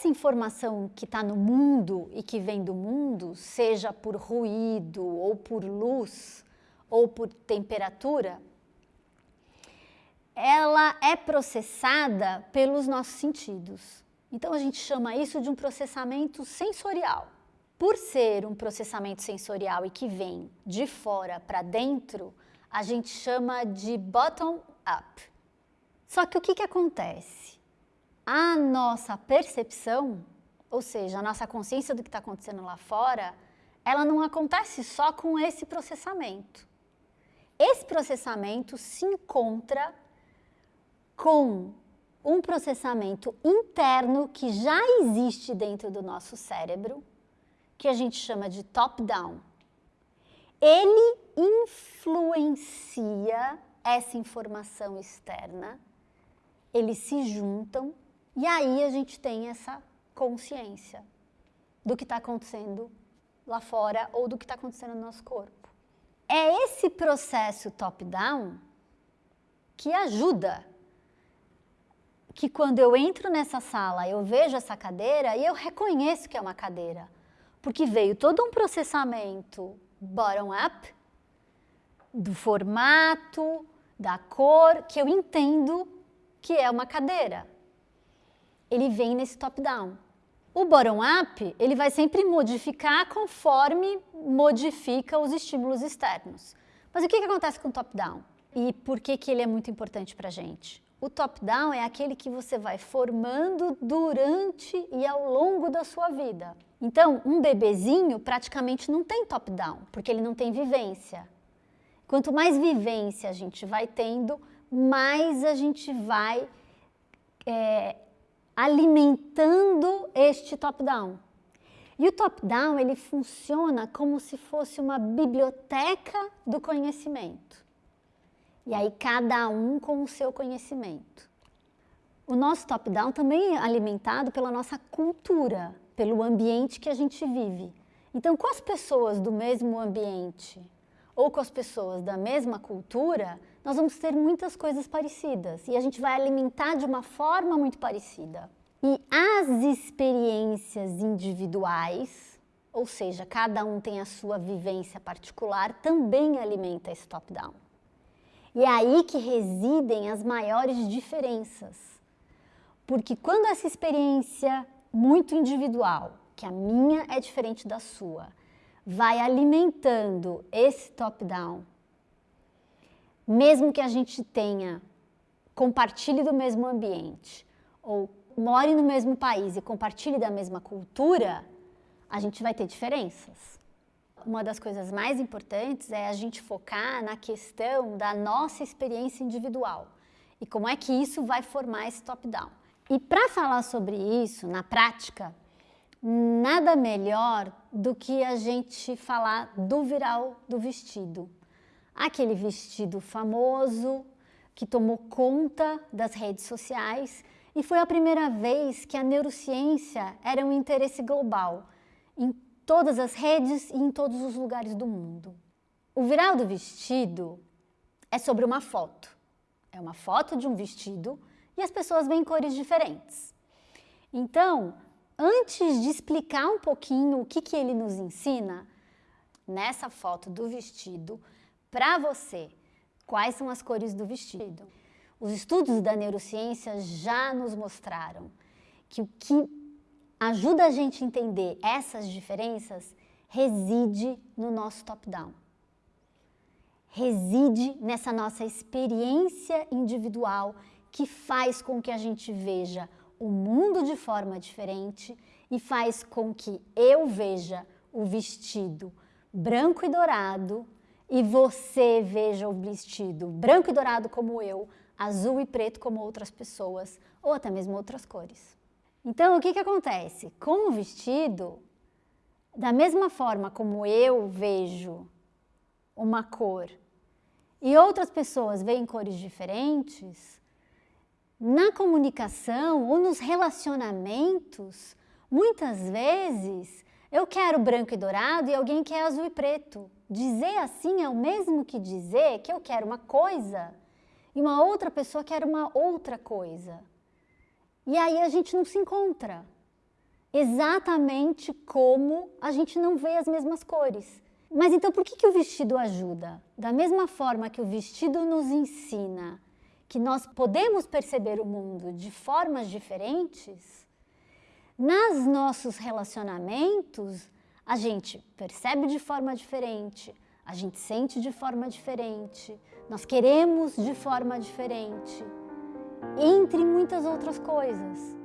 essa informação que está no mundo e que vem do mundo, seja por ruído, ou por luz, ou por temperatura, ela é processada pelos nossos sentidos. Então a gente chama isso de um processamento sensorial. Por ser um processamento sensorial e que vem de fora para dentro, a gente chama de bottom-up. Só que o que, que acontece? A nossa percepção, ou seja, a nossa consciência do que está acontecendo lá fora, ela não acontece só com esse processamento. Esse processamento se encontra com um processamento interno que já existe dentro do nosso cérebro, que a gente chama de top-down. Ele influencia essa informação externa, eles se juntam e aí a gente tem essa consciência do que está acontecendo lá fora ou do que está acontecendo no nosso corpo. É esse processo top-down que ajuda que quando eu entro nessa sala, eu vejo essa cadeira e eu reconheço que é uma cadeira, porque veio todo um processamento bottom-up, do formato, da cor, que eu entendo que é uma cadeira. Ele vem nesse top-down. O bottom-up, ele vai sempre modificar conforme modifica os estímulos externos. Mas o que, que acontece com o top-down? E por que, que ele é muito importante para a gente? O top-down é aquele que você vai formando durante e ao longo da sua vida. Então, um bebezinho praticamente não tem top-down, porque ele não tem vivência. Quanto mais vivência a gente vai tendo, mais a gente vai é, alimentando este top-down. E o top-down, ele funciona como se fosse uma biblioteca do conhecimento. E aí cada um com o seu conhecimento. O nosso top-down também é alimentado pela nossa cultura, pelo ambiente que a gente vive. Então, com as pessoas do mesmo ambiente ou com as pessoas da mesma cultura, nós vamos ter muitas coisas parecidas e a gente vai alimentar de uma forma muito parecida. E as experiências individuais, ou seja, cada um tem a sua vivência particular, também alimenta esse top-down. E é aí que residem as maiores diferenças. Porque quando essa experiência muito individual, que a minha é diferente da sua, vai alimentando esse top-down, mesmo que a gente tenha, compartilhe do mesmo ambiente, ou more no mesmo país e compartilhe da mesma cultura, a gente vai ter diferenças uma das coisas mais importantes é a gente focar na questão da nossa experiência individual e como é que isso vai formar esse top-down. E para falar sobre isso na prática, nada melhor do que a gente falar do viral do vestido. Aquele vestido famoso que tomou conta das redes sociais e foi a primeira vez que a neurociência era um interesse global em todas as redes e em todos os lugares do mundo. O viral do vestido é sobre uma foto. É uma foto de um vestido e as pessoas veem cores diferentes. Então, antes de explicar um pouquinho o que, que ele nos ensina, nessa foto do vestido, para você, quais são as cores do vestido. Os estudos da neurociência já nos mostraram que o que ajuda a gente a entender essas diferenças reside no nosso top-down. Reside nessa nossa experiência individual que faz com que a gente veja o mundo de forma diferente e faz com que eu veja o vestido branco e dourado e você veja o vestido branco e dourado como eu, azul e preto como outras pessoas ou até mesmo outras cores. Então, o que, que acontece? Com o vestido, da mesma forma como eu vejo uma cor e outras pessoas veem cores diferentes, na comunicação ou nos relacionamentos, muitas vezes eu quero branco e dourado e alguém quer azul e preto. Dizer assim é o mesmo que dizer que eu quero uma coisa e uma outra pessoa quer uma outra coisa. E aí a gente não se encontra. exatamente como a gente não vê as mesmas cores. Mas então por que, que o vestido ajuda? Da mesma forma que o vestido nos ensina que nós podemos perceber o mundo de formas diferentes, nos nossos relacionamentos a gente percebe de forma diferente, a gente sente de forma diferente, nós queremos de forma diferente, entre muitas outras coisas.